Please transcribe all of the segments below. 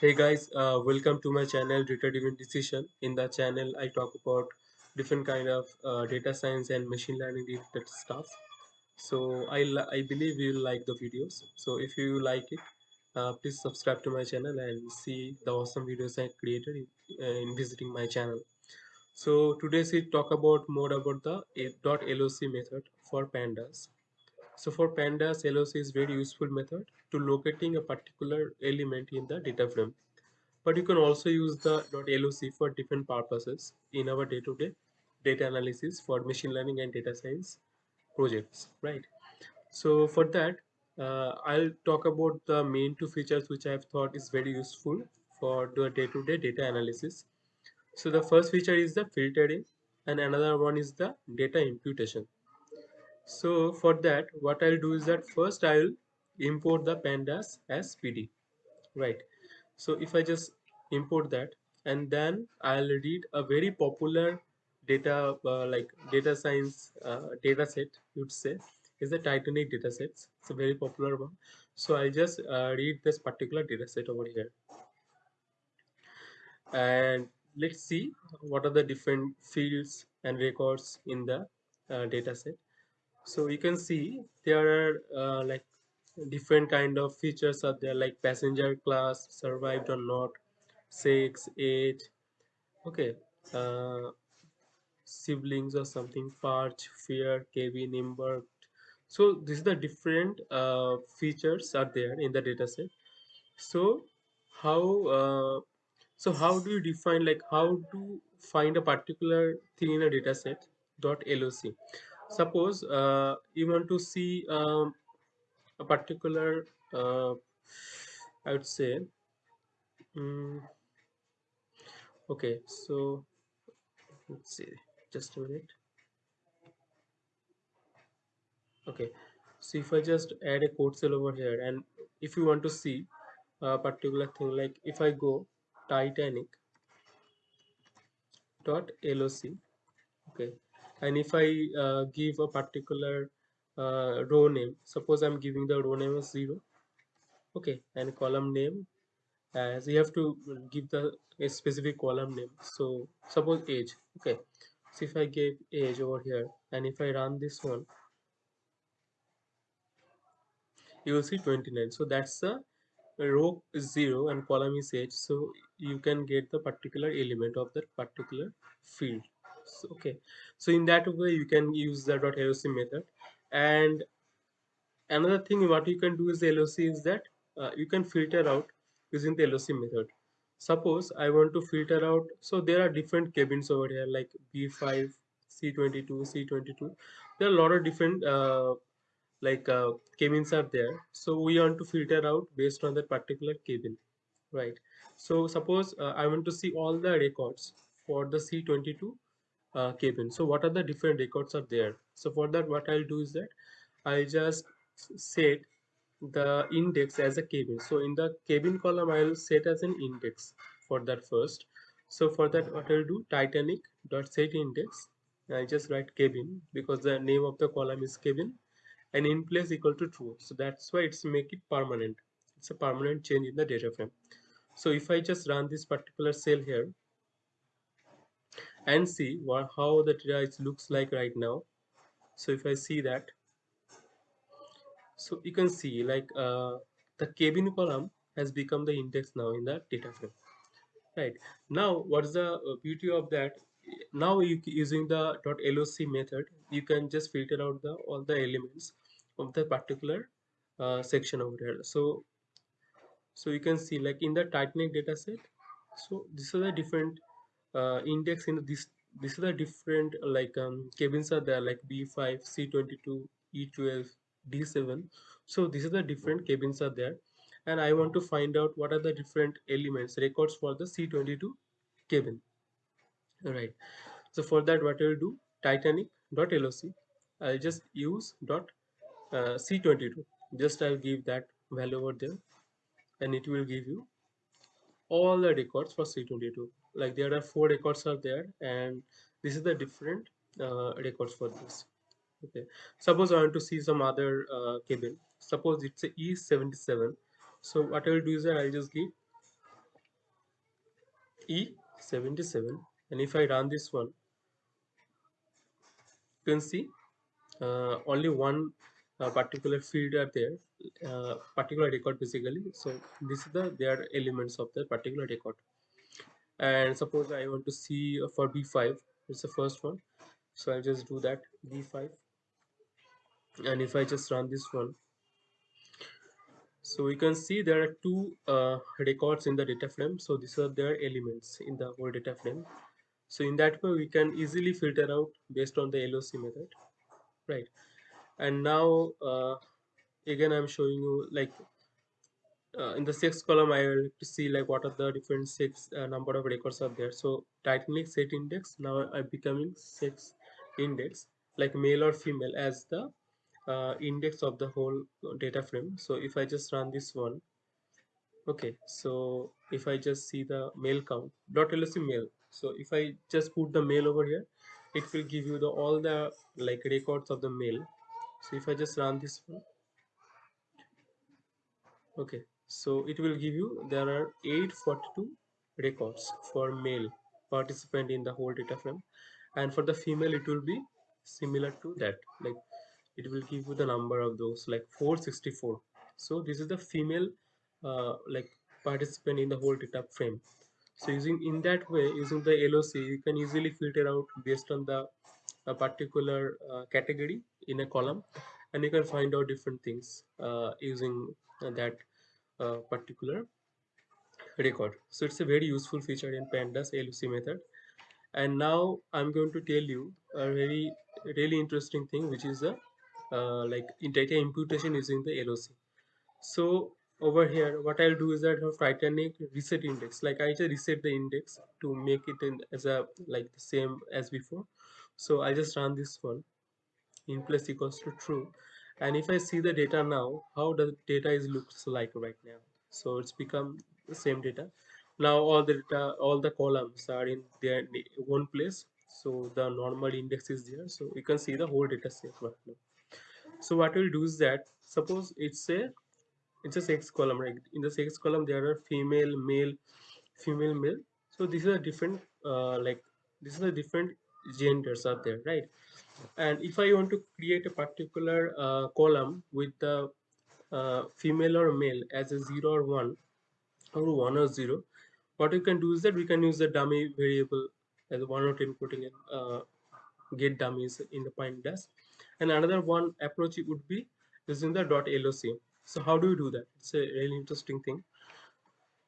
Hey guys, uh, welcome to my channel Data Driven Decision. In the channel, I talk about different kind of uh, data science and machine learning related stuff. So I I believe you'll like the videos. So if you like it, uh, please subscribe to my channel and see the awesome videos I created in, uh, in visiting my channel. So today we talk about more about the .loc method for pandas. So for pandas, LOC is very useful method to locating a particular element in the data frame. But you can also use the .loc for different purposes in our day-to-day -day data analysis for machine learning and data science projects right? So for that uh, I'll talk about the main two features which I've thought is very useful for the day-to-day -day data analysis. So the first feature is the filtering and another one is the data imputation so for that what I'll do is that first I'll import the pandas as PD right? So if I just import that and then I'll read a very popular data uh, like data science uh, data set you'd say. Is the Titanic data sets. It's a very popular one. So I'll just uh, read this particular data set over here. And let's see what are the different fields and records in the uh, data set so you can see there are uh, like different kind of features are there like passenger class survived or not sex age okay uh, siblings or something parch fare cabin embarked so this is the different uh, features are there in the dataset so how uh, so how do you define like how to find a particular thing in a dataset dot loc suppose uh, you want to see um, a particular uh, i would say um, okay so let's see just a minute. Okay so if i just add a code cell over here and if you want to see a particular thing like if i go titanic dot loc okay and if i uh, give a particular uh, row name suppose i'm giving the row name as zero. Okay and column name as you have to give the a specific column name. So suppose age. Okay so if i give age over here and if i run this one you will see 29 so that's the row is 0 and column is age. So you can get the particular element of that particular field so, okay. So in that way you can use the dot .loc method. And another thing what you can do is the LOC is that uh, you can filter out using the LOC method. Suppose I want to filter out so there are different cabins over here like B5 C22 C22 there are a lot of different uh, like uh, cabins are there. So we want to filter out based on that particular cabin right? So suppose uh, i want to see all the records for the c22 uh, cabin so what are the different records are there? So for that what i'll do is that i'll just set the index as a cabin so in the cabin column i'll set as an index for that first. So for that what i'll do titanic dot set index. I just write cabin because the name of the column is cabin and in place equal to true. So that's why it's make it permanent. It's a permanent change in the data frame. So if i just run this particular cell here and see what how the data looks like right now. So if i see that so you can see like uh, the cabin column has become the index now in the data frame right? Now what's the uh, beauty of that? Now you using the. dot .loc method you can just filter out the all the elements of the particular uh, section over here. So so you can see like in the Titanic dataset so this is a different uh, index in this this is a different like um, cabins are there like B5 C22 E12 D7 so this is the different cabins are there. And I want to find out what are the different elements records for the C22 cabin all right so for that what i'll do? Titanic.loc i'll just use dot uh, c22 just i'll give that value over there. And it will give you all the records for c22 like there are four records are there and this is the different uh, records for this. Okay. Suppose i want to see some other uh, cabin suppose it's a e77 so what i will do is i'll just give E77 and if I run this one you can see uh, only one uh, particular field are there uh, particular record basically. So this is the their elements of the particular record and suppose I want to see for B5 it's the first one. So I'll just do that B5 and if I just run this one so we can see there are two uh, records in the data frame. So these are their elements in the whole data frame. So in that way we can easily filter out based on the LOC method right? And now uh, again I'm showing you like uh, in the sixth column I will see like what are the different six uh, number of records are there. So titanic set index. Now I'm becoming six index like male or female as the uh, index of the whole data frame. So if I just run this one okay. So if I just see the male count dot loc male. So if I just put the male over here it will give you the all the like records of the male. So if I just run this one okay so it will give you there are 842 records for male participant in the whole data frame. And for the female it will be similar to that. Like it will give you the number of those like 464 so this is the female uh, like participant in the whole data frame. So using in that way using the LOC you can easily filter out based on the a particular uh, category in a column. And you can find out different things uh, using that particular record. So it's a very useful feature in pandas LOC method. And now I'm going to tell you a very really interesting thing which is a uh, like data imputation using the LOC so over here what I'll do is that have Titanic reset index. Like I just reset the index to make it in as a like the same as before. So I just run this one. In place equals to true and if I see the data now how the data is looks like right now? So it's become the same data. Now all the data all the columns are in their one place. So the normal index is there. So you can see the whole data set right now. So what we'll do is that suppose it's a it's a sex column right? In the sex column there are female male female male. So this is a different uh, like this is a different genders are there right and if I want to create a particular uh, column with the uh, female or male as a 0 or 1 or 1 or 0 what we can do is that we can use the dummy variable as one or inputting and uh, get dummies in the pandas and another one approach would be using the dot loc so how do you do that? It's a really interesting thing.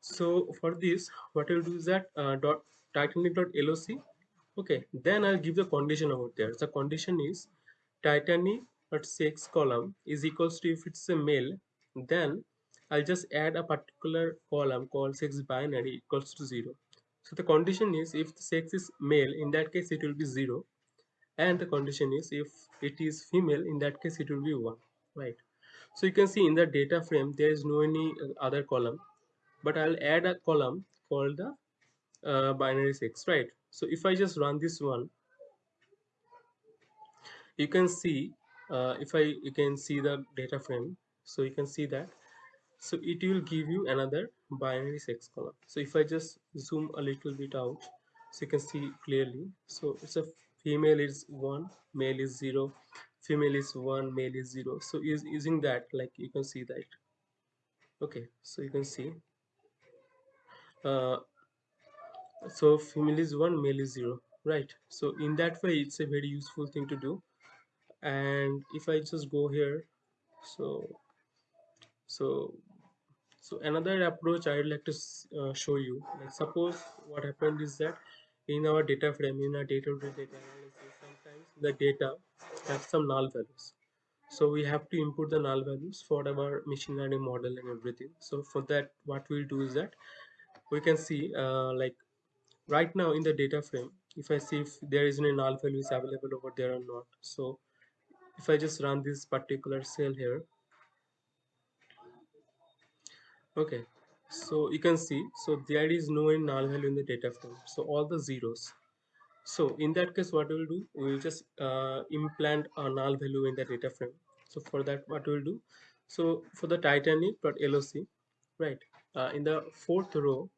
So for this what i'll do is that uh, dot titanic dot loc okay then i'll give the condition over there. The condition is titanic dot sex column is equals to if it's a male then i'll just add a particular column called sex binary equals to zero. So the condition is if the sex is male in that case it will be zero. And the condition is if it is female in that case it will be one right? So you can see in the data frame there is no any other column. But i'll add a column called the uh, binary sex right so if i just run this one you can see uh, if i you can see the data frame. So you can see that. So it will give you another binary sex column. So if i just zoom a little bit out so you can see clearly. So it's a female is 1 male is 0 female is 1 male is 0 so is using that like you can see that. Okay so you can see. Uh, so female is 1 male is 0 right. So in that way it's a very useful thing to do. And if I just go here so so so another approach I would like to uh, show you. Like suppose what happened is that in our data frame in our data-to-data -data analysis sometimes the data have some null values. So we have to input the null values for our machine learning model and everything. So for that what we'll do is that we can see uh, like right now in the data frame if I see if there is any null value is available over there or not. So if I just run this particular cell here. Okay so you can see so there is no null value in the data frame. So all the zeros. So in that case what we'll do we'll just uh, implant a null value in the data frame. So for that what we'll do so for the titanic.loc right uh, in the fourth row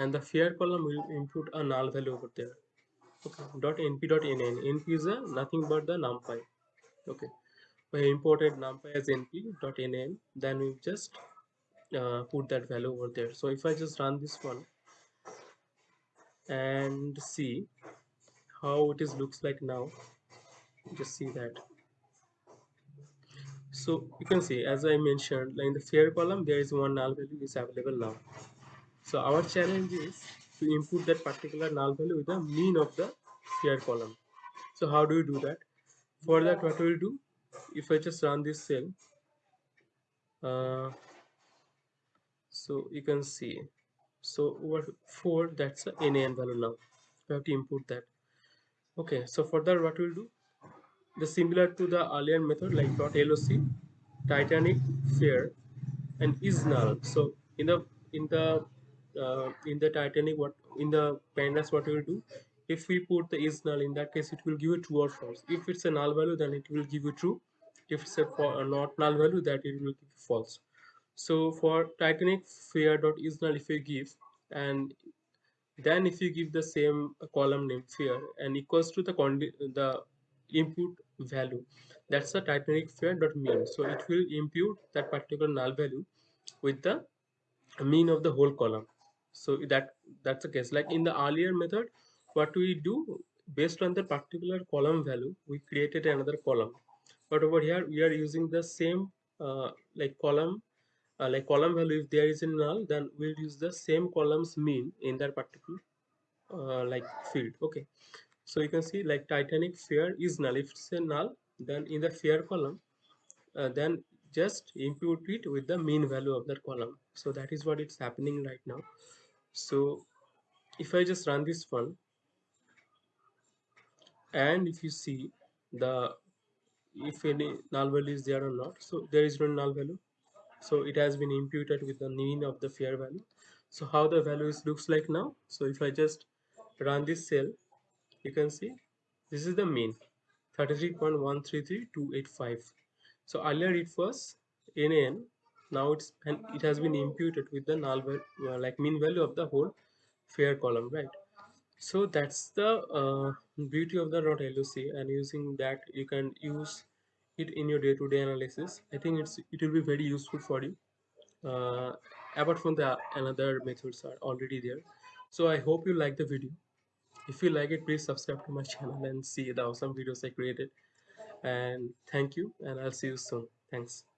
and the fare column will input a null value over there. Okay dot np dot nn np is a nothing but the numpy. Okay we imported numpy as np dot nn then we just uh, put that value over there. So if i just run this one and see how it is looks like now just see that. So you can see as i mentioned in the fare column there is one null value is available now so our challenge is to input that particular null value with the mean of the fare column. So how do you do that? For that what we'll do if i just run this cell uh, so you can see. So what for that's a nan value now. We have to input that. Okay so for that what we'll do the similar to the earlier method like dot loc titanic fare and is null. So in the in the uh, in the titanic what in the pandas what we will do? If we put the is null in that case it will give you true or false. If it's a null value then it will give you true. If it's a for, not null value that it will give you false. So for titanic fare dot is null if you give and then if you give the same column name fare and equals to the the input value that's the titanic fare dot mean. So it will impute that particular null value with the mean of the whole column so that that's the case. Like in the earlier method what we do based on the particular column value we created another column. But over here we are using the same uh, like column uh, like column value if there is a null then we'll use the same column's mean in that particular uh, like field. Okay. So you can see like titanic fare is null. If it's a null then in the fare column uh, then just impute it with the mean value of that column. So that is what it's happening right now so if I just run this one and if you see the if any null value is there or not so there is no null value. So it has been imputed with the mean of the fare value. So how the values looks like now? So if I just run this cell you can see this is the mean 33.133285 so earlier it was nan now it's and it has been imputed with the null uh, like mean value of the whole fare column right? So that's the uh, beauty of the dot loc and using that you can use it in your day-to-day -day analysis. I think it's it will be very useful for you. Uh, apart from the another methods are already there. So i hope you like the video. If you like it please subscribe to my channel and see the awesome videos i created. And thank you and i'll see you soon. Thanks